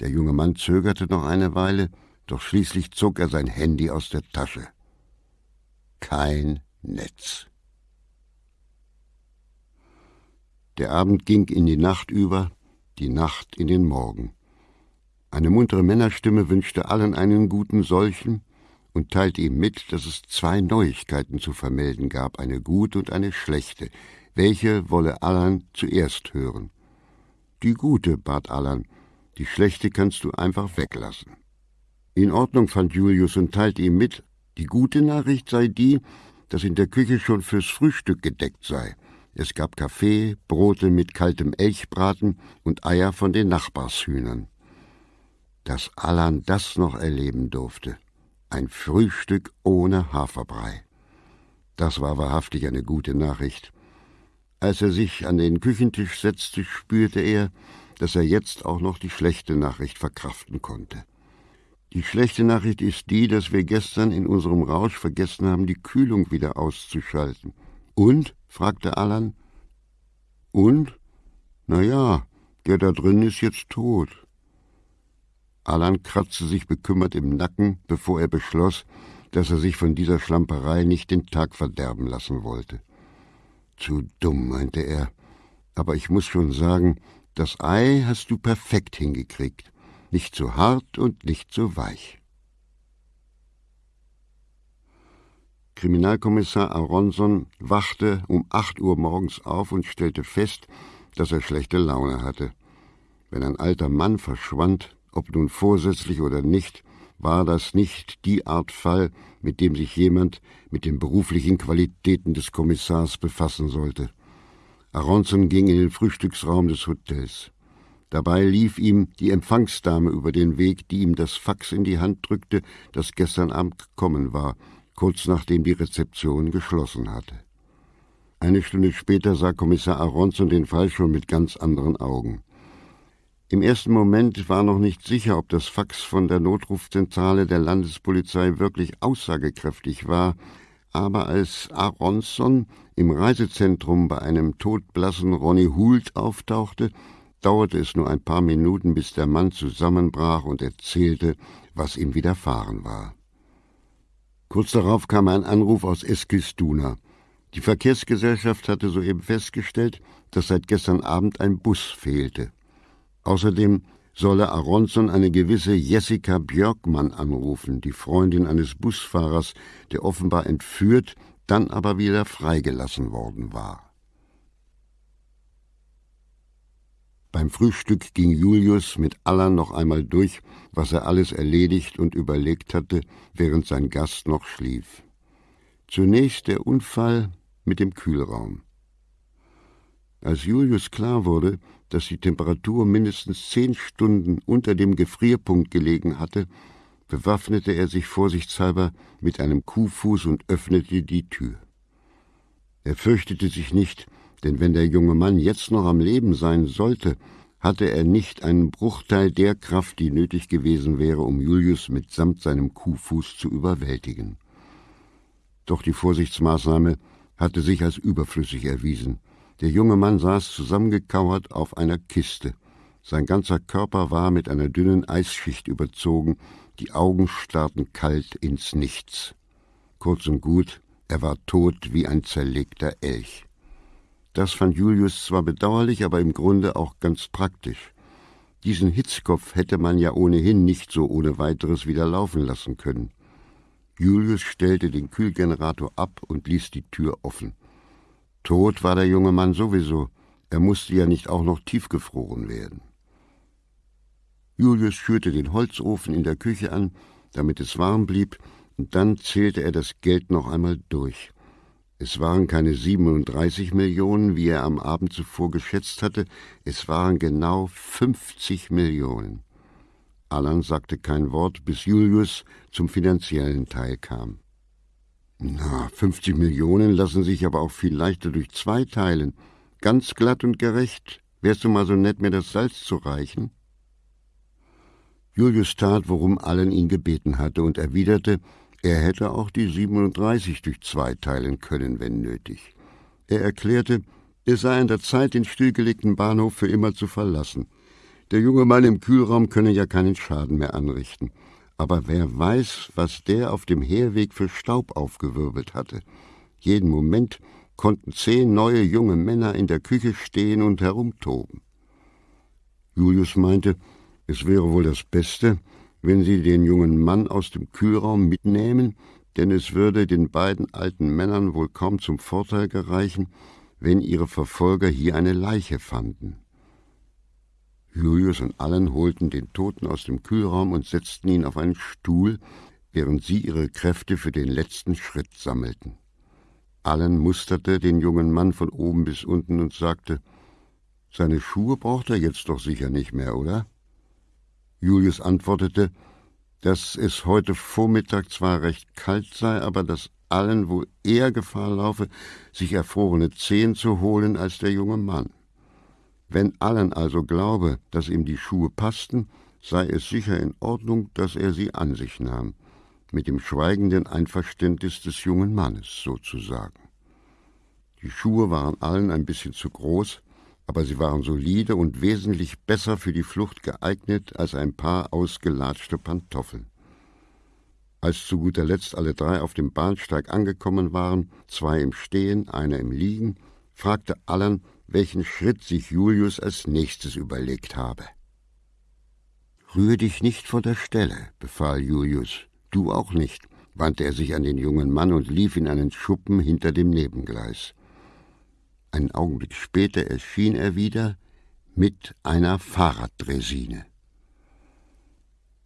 Der junge Mann zögerte noch eine Weile, doch schließlich zog er sein Handy aus der Tasche. Kein Netz. Der Abend ging in die Nacht über, die Nacht in den Morgen. Eine muntere Männerstimme wünschte allen einen guten solchen und teilte ihm mit, dass es zwei Neuigkeiten zu vermelden gab, eine gute und eine schlechte. Welche wolle Allan zuerst hören? Die gute, bat Allan, die schlechte kannst du einfach weglassen. In Ordnung fand Julius und teilte ihm mit, die gute Nachricht sei die, dass in der Küche schon fürs Frühstück gedeckt sei. Es gab Kaffee, Brote mit kaltem Elchbraten und Eier von den Nachbarshühnern dass Allan das noch erleben durfte. Ein Frühstück ohne Haferbrei. Das war wahrhaftig eine gute Nachricht. Als er sich an den Küchentisch setzte, spürte er, dass er jetzt auch noch die schlechte Nachricht verkraften konnte. Die schlechte Nachricht ist die, dass wir gestern in unserem Rausch vergessen haben, die Kühlung wieder auszuschalten. Und? fragte Allan. Und? Na ja, der da drin ist jetzt tot. Alan kratzte sich bekümmert im Nacken, bevor er beschloss, dass er sich von dieser Schlamperei nicht den Tag verderben lassen wollte. Zu dumm, meinte er, aber ich muss schon sagen, das Ei hast du perfekt hingekriegt, nicht zu hart und nicht zu weich. Kriminalkommissar Aronson wachte um acht Uhr morgens auf und stellte fest, dass er schlechte Laune hatte. Wenn ein alter Mann verschwand, ob nun vorsätzlich oder nicht, war das nicht die Art Fall, mit dem sich jemand mit den beruflichen Qualitäten des Kommissars befassen sollte. Aronson ging in den Frühstücksraum des Hotels. Dabei lief ihm die Empfangsdame über den Weg, die ihm das Fax in die Hand drückte, das gestern Abend gekommen war, kurz nachdem die Rezeption geschlossen hatte. Eine Stunde später sah Kommissar Aronson den Fall schon mit ganz anderen Augen. Im ersten Moment war noch nicht sicher, ob das Fax von der Notrufzentrale der Landespolizei wirklich aussagekräftig war, aber als Aronson im Reisezentrum bei einem todblassen Ronny Hult auftauchte, dauerte es nur ein paar Minuten, bis der Mann zusammenbrach und erzählte, was ihm widerfahren war. Kurz darauf kam ein Anruf aus Eskilstuna. Die Verkehrsgesellschaft hatte soeben festgestellt, dass seit gestern Abend ein Bus fehlte. Außerdem solle Aronson eine gewisse Jessica Björkmann anrufen, die Freundin eines Busfahrers, der offenbar entführt, dann aber wieder freigelassen worden war. Beim Frühstück ging Julius mit Allan noch einmal durch, was er alles erledigt und überlegt hatte, während sein Gast noch schlief. Zunächst der Unfall mit dem Kühlraum. Als Julius klar wurde, dass die Temperatur mindestens zehn Stunden unter dem Gefrierpunkt gelegen hatte, bewaffnete er sich vorsichtshalber mit einem Kuhfuß und öffnete die Tür. Er fürchtete sich nicht, denn wenn der junge Mann jetzt noch am Leben sein sollte, hatte er nicht einen Bruchteil der Kraft, die nötig gewesen wäre, um Julius mitsamt seinem Kuhfuß zu überwältigen. Doch die Vorsichtsmaßnahme hatte sich als überflüssig erwiesen. Der junge Mann saß zusammengekauert auf einer Kiste. Sein ganzer Körper war mit einer dünnen Eisschicht überzogen, die Augen starrten kalt ins Nichts. Kurz und gut, er war tot wie ein zerlegter Elch. Das fand Julius zwar bedauerlich, aber im Grunde auch ganz praktisch. Diesen Hitzkopf hätte man ja ohnehin nicht so ohne weiteres wieder laufen lassen können. Julius stellte den Kühlgenerator ab und ließ die Tür offen. Tot war der junge Mann sowieso, er musste ja nicht auch noch tiefgefroren werden. Julius schürte den Holzofen in der Küche an, damit es warm blieb, und dann zählte er das Geld noch einmal durch. Es waren keine 37 Millionen, wie er am Abend zuvor geschätzt hatte, es waren genau 50 Millionen. Allan sagte kein Wort, bis Julius zum finanziellen Teil kam. Na, 50 Millionen lassen sich aber auch viel leichter durch zwei teilen. Ganz glatt und gerecht. Wärst du mal so nett, mir das Salz zu reichen? Julius tat, worum Allen ihn gebeten hatte, und erwiderte, er hätte auch die 37 durch zwei teilen können, wenn nötig. Er erklärte, es sei an der Zeit, den stillgelegten Bahnhof für immer zu verlassen. Der junge Mann im Kühlraum könne ja keinen Schaden mehr anrichten. Aber wer weiß, was der auf dem Herweg für Staub aufgewirbelt hatte. Jeden Moment konnten zehn neue junge Männer in der Küche stehen und herumtoben. Julius meinte, es wäre wohl das Beste, wenn sie den jungen Mann aus dem Kühlraum mitnehmen, denn es würde den beiden alten Männern wohl kaum zum Vorteil gereichen, wenn ihre Verfolger hier eine Leiche fanden. Julius und Allen holten den Toten aus dem Kühlraum und setzten ihn auf einen Stuhl, während sie ihre Kräfte für den letzten Schritt sammelten. Allen musterte den jungen Mann von oben bis unten und sagte, seine Schuhe braucht er jetzt doch sicher nicht mehr, oder? Julius antwortete, dass es heute Vormittag zwar recht kalt sei, aber dass allen wohl eher Gefahr laufe, sich erfrorene Zehen zu holen als der junge Mann. Wenn allen also glaube, dass ihm die Schuhe passten, sei es sicher in Ordnung, dass er sie an sich nahm, mit dem schweigenden Einverständnis des jungen Mannes sozusagen. Die Schuhe waren allen ein bisschen zu groß, aber sie waren solide und wesentlich besser für die Flucht geeignet als ein paar ausgelatschte Pantoffeln. Als zu guter Letzt alle drei auf dem Bahnsteig angekommen waren, zwei im Stehen, einer im Liegen, fragte Allen, welchen Schritt sich Julius als nächstes überlegt habe. Rühre dich nicht von der Stelle, befahl Julius. Du auch nicht, wandte er sich an den jungen Mann und lief in einen Schuppen hinter dem Nebengleis. Einen Augenblick später erschien er wieder mit einer Fahrraddresine.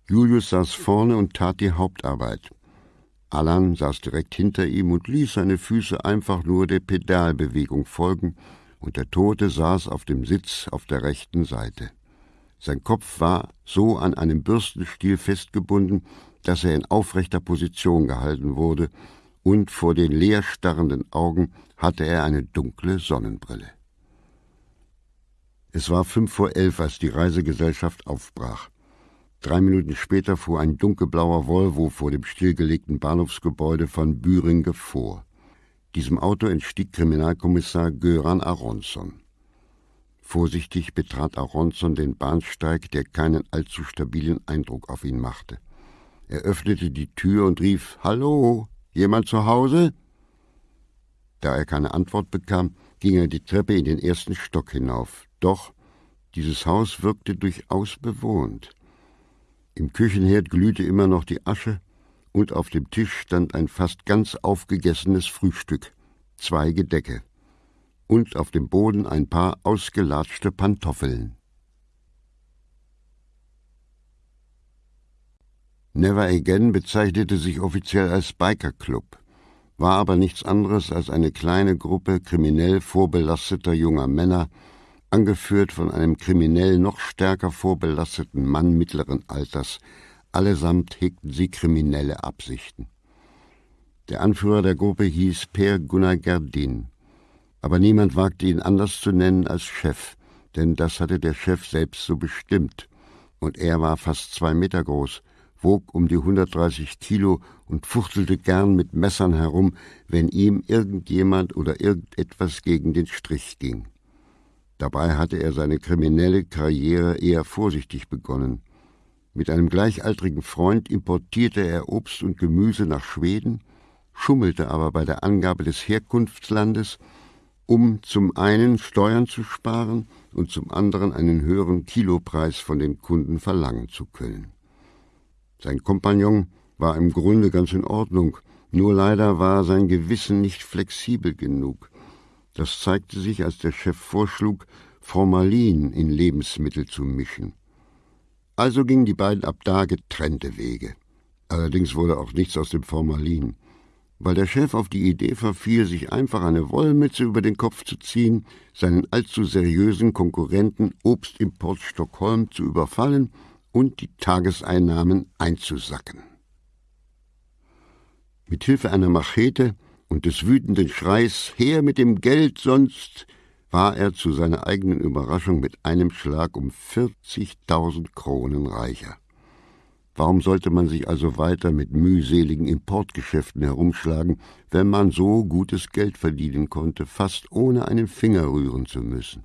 Julius saß vorne und tat die Hauptarbeit. Allan saß direkt hinter ihm und ließ seine Füße einfach nur der Pedalbewegung folgen, und der Tote saß auf dem Sitz auf der rechten Seite. Sein Kopf war so an einem Bürstenstiel festgebunden, dass er in aufrechter Position gehalten wurde, und vor den leer starrenden Augen hatte er eine dunkle Sonnenbrille. Es war fünf vor elf, als die Reisegesellschaft aufbrach. Drei Minuten später fuhr ein dunkelblauer Volvo vor dem stillgelegten Bahnhofsgebäude von Büringe vor. Diesem Auto entstieg Kriminalkommissar Göran Aronson. Vorsichtig betrat Aronson den Bahnsteig, der keinen allzu stabilen Eindruck auf ihn machte. Er öffnete die Tür und rief Hallo, jemand zu Hause? Da er keine Antwort bekam, ging er die Treppe in den ersten Stock hinauf. Doch dieses Haus wirkte durchaus bewohnt. Im Küchenherd glühte immer noch die Asche, und auf dem Tisch stand ein fast ganz aufgegessenes Frühstück, zwei Gedecke, und auf dem Boden ein paar ausgelatschte Pantoffeln. Never Again bezeichnete sich offiziell als Biker-Club, war aber nichts anderes als eine kleine Gruppe kriminell vorbelasteter junger Männer, angeführt von einem kriminell noch stärker vorbelasteten Mann mittleren Alters, allesamt hegten sie kriminelle Absichten. Der Anführer der Gruppe hieß Per Gunnar Gerdin, aber niemand wagte ihn anders zu nennen als Chef, denn das hatte der Chef selbst so bestimmt, und er war fast zwei Meter groß, wog um die 130 Kilo und fuchtelte gern mit Messern herum, wenn ihm irgendjemand oder irgendetwas gegen den Strich ging. Dabei hatte er seine kriminelle Karriere eher vorsichtig begonnen. Mit einem gleichaltrigen Freund importierte er Obst und Gemüse nach Schweden, schummelte aber bei der Angabe des Herkunftslandes, um zum einen Steuern zu sparen und zum anderen einen höheren Kilopreis von den Kunden verlangen zu können. Sein Kompagnon war im Grunde ganz in Ordnung, nur leider war sein Gewissen nicht flexibel genug. Das zeigte sich, als der Chef vorschlug, Formalin in Lebensmittel zu mischen. Also gingen die beiden ab da getrennte Wege. Allerdings wurde auch nichts aus dem Formalin. Weil der Chef auf die Idee verfiel, sich einfach eine Wollmütze über den Kopf zu ziehen, seinen allzu seriösen Konkurrenten Obstimport Stockholm zu überfallen und die Tageseinnahmen einzusacken. Mit Hilfe einer Machete und des wütenden Schreis Her mit dem Geld, sonst war er zu seiner eigenen Überraschung mit einem Schlag um 40.000 Kronen reicher. Warum sollte man sich also weiter mit mühseligen Importgeschäften herumschlagen, wenn man so gutes Geld verdienen konnte, fast ohne einen Finger rühren zu müssen?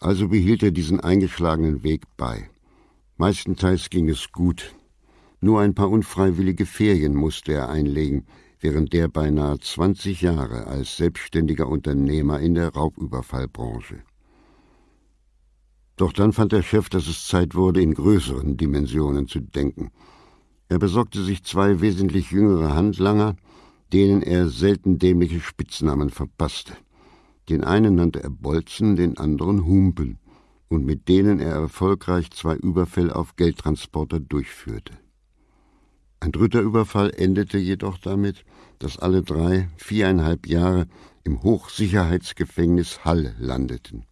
Also behielt er diesen eingeschlagenen Weg bei. Meistenteils ging es gut. Nur ein paar unfreiwillige Ferien musste er einlegen, während der beinahe 20 Jahre als selbstständiger Unternehmer in der Raubüberfallbranche. Doch dann fand der Chef, dass es Zeit wurde, in größeren Dimensionen zu denken. Er besorgte sich zwei wesentlich jüngere Handlanger, denen er selten dämliche Spitznamen verpasste. Den einen nannte er Bolzen, den anderen Humpen, und mit denen er erfolgreich zwei Überfälle auf Geldtransporter durchführte. Ein dritter Überfall endete jedoch damit, dass alle drei viereinhalb Jahre im Hochsicherheitsgefängnis Hall landeten.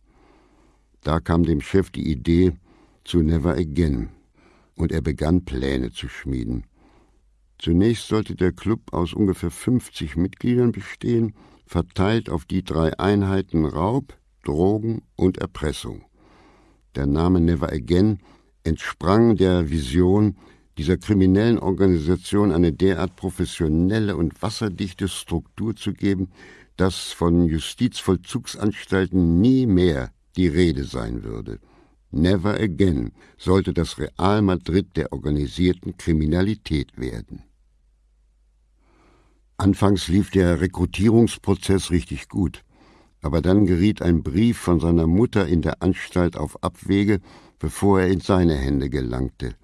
Da kam dem Chef die Idee zu Never Again, und er begann Pläne zu schmieden. Zunächst sollte der Club aus ungefähr 50 Mitgliedern bestehen, verteilt auf die drei Einheiten Raub, Drogen und Erpressung. Der Name Never Again entsprang der Vision, dieser kriminellen Organisation eine derart professionelle und wasserdichte Struktur zu geben, dass von Justizvollzugsanstalten nie mehr die Rede sein würde. Never again sollte das Real Madrid der organisierten Kriminalität werden. Anfangs lief der Rekrutierungsprozess richtig gut, aber dann geriet ein Brief von seiner Mutter in der Anstalt auf Abwege, bevor er in seine Hände gelangte.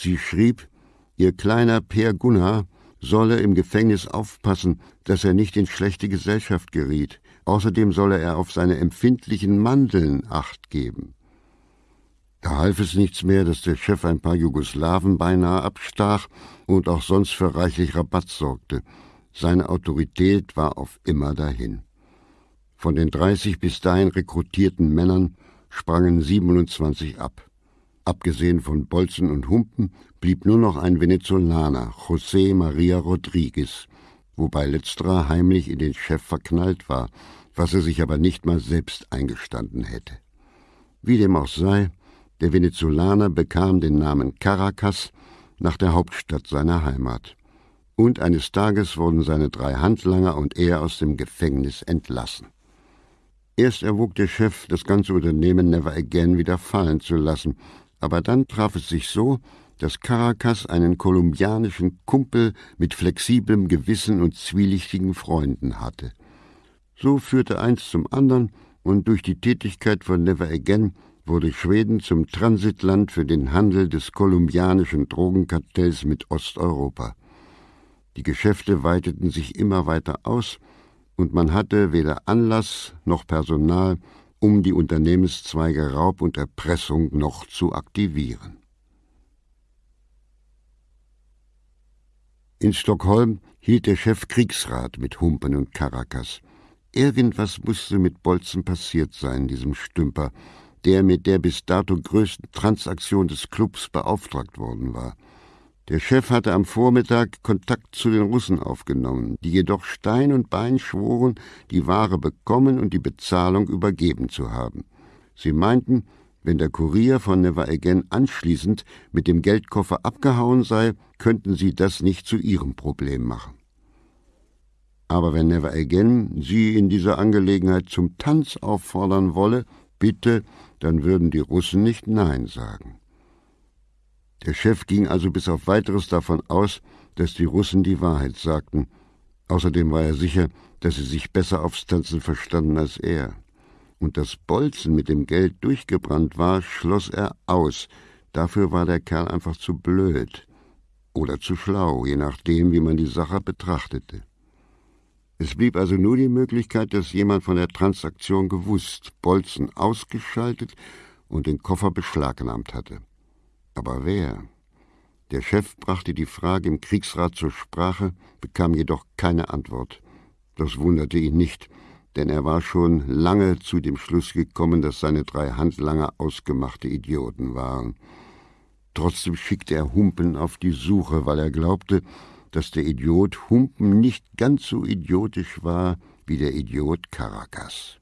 Sie schrieb, ihr kleiner Per Gunnar solle im Gefängnis aufpassen, dass er nicht in schlechte Gesellschaft geriet. Außerdem solle er auf seine empfindlichen Mandeln acht geben. Da half es nichts mehr, dass der Chef ein paar Jugoslawen beinahe abstach und auch sonst für reichlich Rabatt sorgte. Seine Autorität war auf immer dahin. Von den 30 bis dahin rekrutierten Männern sprangen 27 ab. Abgesehen von Bolzen und Humpen blieb nur noch ein Venezolaner, José Maria Rodriguez, wobei letzterer heimlich in den Chef verknallt war, was er sich aber nicht mal selbst eingestanden hätte. Wie dem auch sei, der Venezolaner bekam den Namen Caracas nach der Hauptstadt seiner Heimat. Und eines Tages wurden seine drei Handlanger und er aus dem Gefängnis entlassen. Erst erwog der Chef, das ganze Unternehmen Never Again wieder fallen zu lassen, aber dann traf es sich so, dass Caracas einen kolumbianischen Kumpel mit flexiblem Gewissen und zwielichtigen Freunden hatte. So führte eins zum anderen, und durch die Tätigkeit von Never Again wurde Schweden zum Transitland für den Handel des kolumbianischen Drogenkartells mit Osteuropa. Die Geschäfte weiteten sich immer weiter aus, und man hatte weder Anlass noch Personal, um die Unternehmenszweige Raub und Erpressung noch zu aktivieren. In Stockholm hielt der Chef Kriegsrat mit Humpen und Caracas. Irgendwas musste mit Bolzen passiert sein, diesem Stümper, der mit der bis dato größten Transaktion des Clubs beauftragt worden war. Der Chef hatte am Vormittag Kontakt zu den Russen aufgenommen, die jedoch Stein und Bein schworen, die Ware bekommen und die Bezahlung übergeben zu haben. Sie meinten, wenn der Kurier von Never Again anschließend mit dem Geldkoffer abgehauen sei, könnten sie das nicht zu ihrem Problem machen. Aber wenn Never Again sie in dieser Angelegenheit zum Tanz auffordern wolle, bitte, dann würden die Russen nicht Nein sagen. Der Chef ging also bis auf weiteres davon aus, dass die Russen die Wahrheit sagten. Außerdem war er sicher, dass sie sich besser aufs Tanzen verstanden als er. Und dass Bolzen mit dem Geld durchgebrannt war, schloss er aus. Dafür war der Kerl einfach zu blöd oder zu schlau, je nachdem, wie man die Sache betrachtete. Es blieb also nur die Möglichkeit, dass jemand von der Transaktion gewusst, Bolzen ausgeschaltet und den Koffer beschlagnahmt hatte. Aber wer? Der Chef brachte die Frage im Kriegsrat zur Sprache, bekam jedoch keine Antwort. Das wunderte ihn nicht, denn er war schon lange zu dem Schluss gekommen, dass seine drei Handlanger ausgemachte Idioten waren. Trotzdem schickte er Humpen auf die Suche, weil er glaubte, dass der Idiot Humpen nicht ganz so idiotisch war wie der Idiot Caracas.